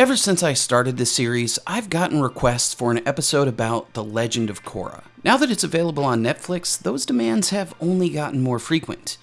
Ever since I started this series, I've gotten requests for an episode about The Legend of Korra. Now that it's available on Netflix, those demands have only gotten more frequent.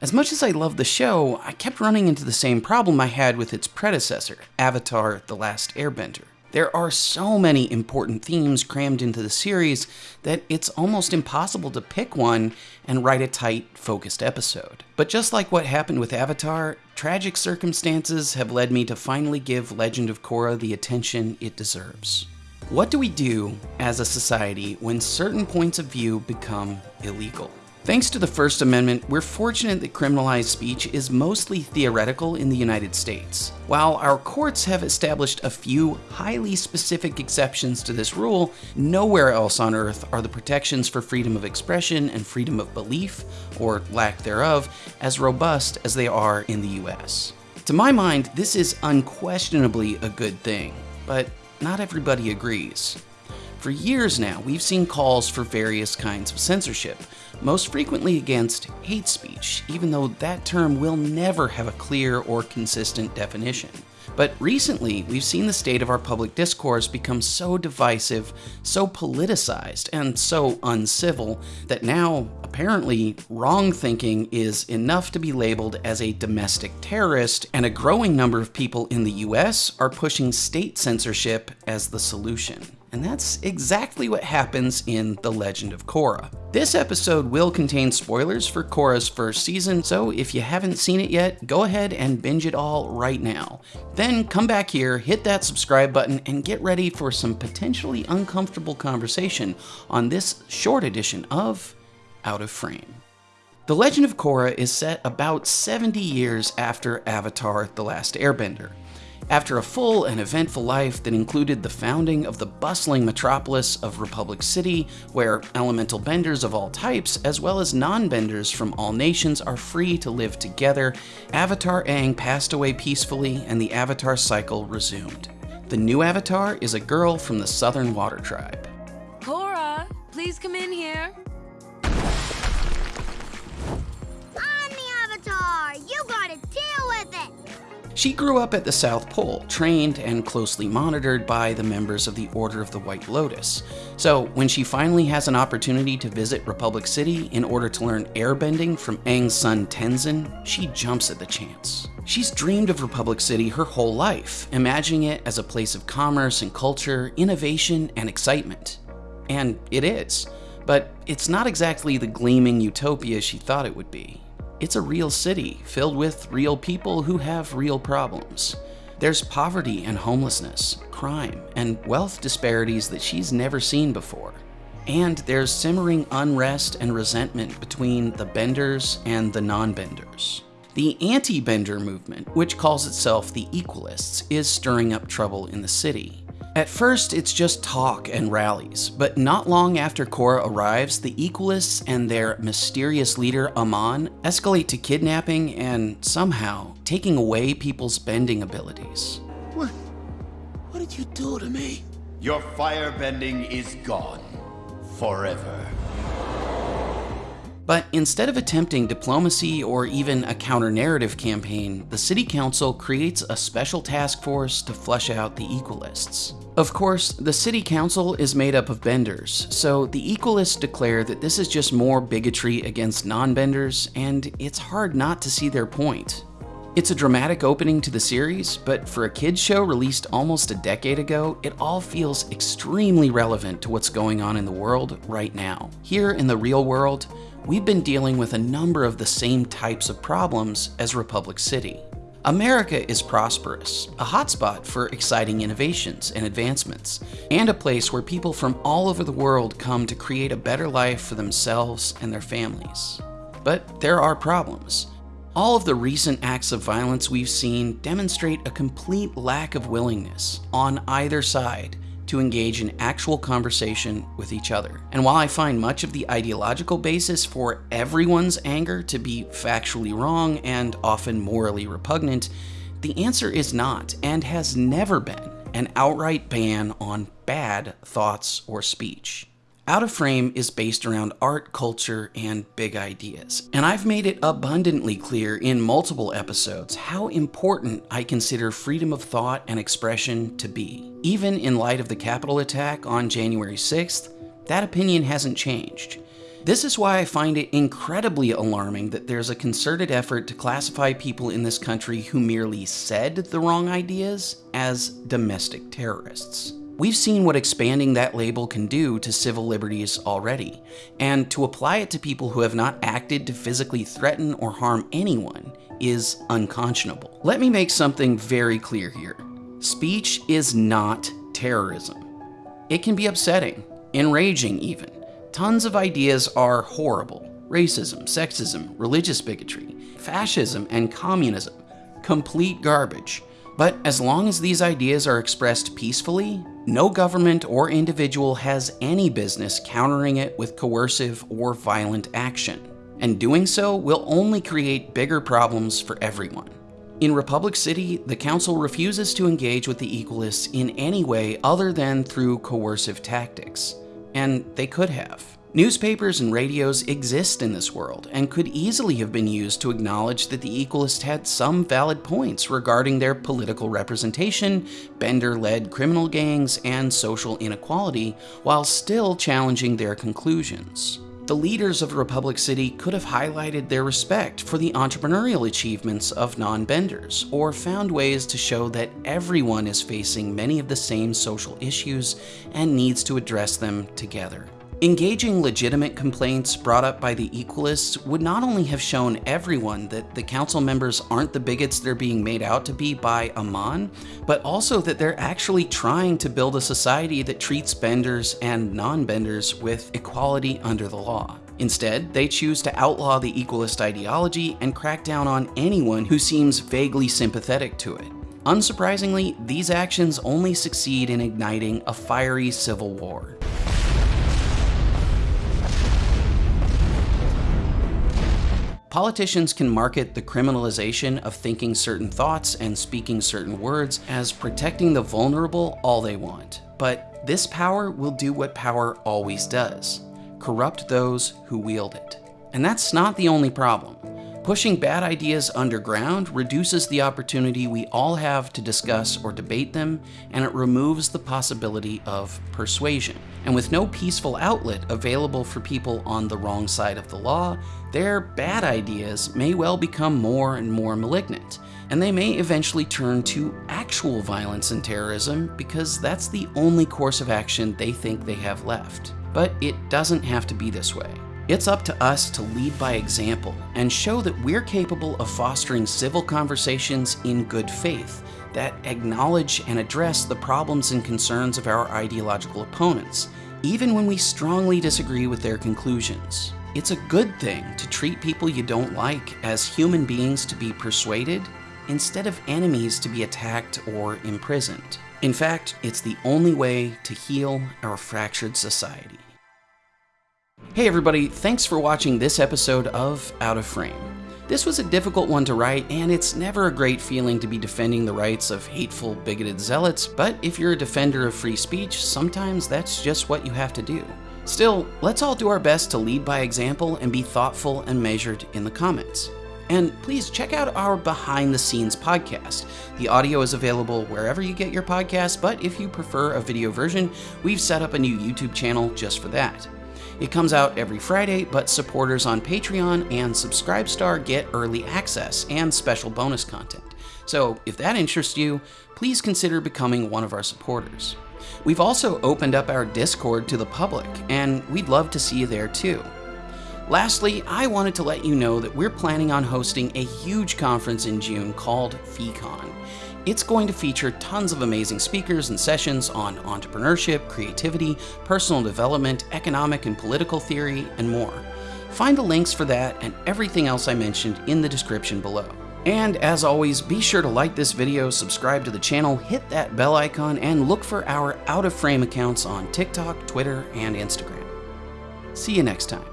As much as I love the show, I kept running into the same problem I had with its predecessor, Avatar The Last Airbender. There are so many important themes crammed into the series that it's almost impossible to pick one and write a tight, focused episode. But just like what happened with Avatar, tragic circumstances have led me to finally give Legend of Korra the attention it deserves. What do we do as a society when certain points of view become illegal? Thanks to the First Amendment, we're fortunate that criminalized speech is mostly theoretical in the United States. While our courts have established a few highly specific exceptions to this rule, nowhere else on earth are the protections for freedom of expression and freedom of belief, or lack thereof, as robust as they are in the US. To my mind, this is unquestionably a good thing, but not everybody agrees. For years now, we've seen calls for various kinds of censorship, most frequently against hate speech, even though that term will never have a clear or consistent definition. But recently, we've seen the state of our public discourse become so divisive, so politicized, and so uncivil that now, apparently, wrong thinking is enough to be labeled as a domestic terrorist, and a growing number of people in the US are pushing state censorship as the solution. And that's exactly what happens in The Legend of Korra. This episode will contain spoilers for Korra's first season, so if you haven't seen it yet, go ahead and binge it all right now. Then come back here, hit that subscribe button, and get ready for some potentially uncomfortable conversation on this short edition of Out of Frame. The Legend of Korra is set about 70 years after Avatar The Last Airbender. After a full and eventful life that included the founding of the bustling metropolis of Republic City, where elemental benders of all types, as well as non benders from all nations, are free to live together, Avatar Aang passed away peacefully and the Avatar cycle resumed. The new Avatar is a girl from the Southern Water Tribe. Korra, please come in here. She grew up at the South Pole, trained and closely monitored by the members of the Order of the White Lotus. So, when she finally has an opportunity to visit Republic City in order to learn airbending from Aang's son Tenzin, she jumps at the chance. She's dreamed of Republic City her whole life, imagining it as a place of commerce and culture, innovation and excitement. And it is. But it's not exactly the gleaming utopia she thought it would be. It's a real city filled with real people who have real problems. There's poverty and homelessness, crime, and wealth disparities that she's never seen before. And there's simmering unrest and resentment between the benders and the non benders. The anti bender movement, which calls itself the Equalists, is stirring up trouble in the city. At first, it's just talk and rallies, but not long after Korra arrives, the Equalists and their mysterious leader, Amon, escalate to kidnapping and, somehow, taking away people's bending abilities. What? What did you do to me? Your firebending is gone. Forever. But instead of attempting diplomacy or even a counter-narrative campaign, the city council creates a special task force to flush out the Equalists. Of course, the city council is made up of benders, so the Equalists declare that this is just more bigotry against non-benders, and it's hard not to see their point. It's a dramatic opening to the series, but for a kids show released almost a decade ago, it all feels extremely relevant to what's going on in the world right now. Here in the real world, we've been dealing with a number of the same types of problems as Republic City. America is prosperous, a hotspot for exciting innovations and advancements, and a place where people from all over the world come to create a better life for themselves and their families. But there are problems. All of the recent acts of violence we've seen demonstrate a complete lack of willingness on either side to engage in actual conversation with each other. And while I find much of the ideological basis for everyone's anger to be factually wrong and often morally repugnant, the answer is not, and has never been, an outright ban on bad thoughts or speech. Out of Frame is based around art, culture, and big ideas. And I've made it abundantly clear in multiple episodes how important I consider freedom of thought and expression to be. Even in light of the Capitol attack on January 6th, that opinion hasn't changed. This is why I find it incredibly alarming that there's a concerted effort to classify people in this country who merely said the wrong ideas as domestic terrorists. We've seen what expanding that label can do to civil liberties already, and to apply it to people who have not acted to physically threaten or harm anyone is unconscionable. Let me make something very clear here. Speech is not terrorism. It can be upsetting, enraging even. Tons of ideas are horrible. Racism, sexism, religious bigotry, fascism, and communism. Complete garbage. But as long as these ideas are expressed peacefully, no government or individual has any business countering it with coercive or violent action. And doing so will only create bigger problems for everyone. In Republic City, the Council refuses to engage with the Equalists in any way other than through coercive tactics. And they could have. Newspapers and radios exist in this world and could easily have been used to acknowledge that the Equalists had some valid points regarding their political representation, Bender led criminal gangs, and social inequality, while still challenging their conclusions. The leaders of Republic City could have highlighted their respect for the entrepreneurial achievements of non benders, or found ways to show that everyone is facing many of the same social issues and needs to address them together. Engaging legitimate complaints brought up by the Equalists would not only have shown everyone that the council members aren't the bigots they're being made out to be by Amon, but also that they're actually trying to build a society that treats benders and non-benders with equality under the law. Instead, they choose to outlaw the equalist ideology and crack down on anyone who seems vaguely sympathetic to it. Unsurprisingly, these actions only succeed in igniting a fiery civil war. Politicians can market the criminalization of thinking certain thoughts and speaking certain words as protecting the vulnerable all they want. But this power will do what power always does corrupt those who wield it. And that's not the only problem. Pushing bad ideas underground reduces the opportunity we all have to discuss or debate them, and it removes the possibility of persuasion. And with no peaceful outlet available for people on the wrong side of the law, their bad ideas may well become more and more malignant, and they may eventually turn to actual violence and terrorism because that's the only course of action they think they have left. But it doesn't have to be this way. It's up to us to lead by example and show that we're capable of fostering civil conversations in good faith that acknowledge and address the problems and concerns of our ideological opponents, even when we strongly disagree with their conclusions. It's a good thing to treat people you don't like as human beings to be persuaded instead of enemies to be attacked or imprisoned. In fact, it's the only way to heal our fractured society. Hey everybody, thanks for watching this episode of Out of Frame. This was a difficult one to write, and it's never a great feeling to be defending the rights of hateful, bigoted zealots, but if you're a defender of free speech, sometimes that's just what you have to do. Still, let's all do our best to lead by example and be thoughtful and measured in the comments. And please check out our behind the scenes podcast. The audio is available wherever you get your podcast, but if you prefer a video version, we've set up a new YouTube channel just for that. It comes out every Friday, but supporters on Patreon and Subscribestar get early access and special bonus content. So if that interests you, please consider becoming one of our supporters. We've also opened up our Discord to the public, and we'd love to see you there too. Lastly, I wanted to let you know that we're planning on hosting a huge conference in June called FeeCon. It's going to feature tons of amazing speakers and sessions on entrepreneurship, creativity, personal development, economic and political theory, and more. Find the links for that and everything else I mentioned in the description below. And as always, be sure to like this video, subscribe to the channel, hit that bell icon, and look for our out of frame accounts on TikTok, Twitter, and Instagram. See you next time.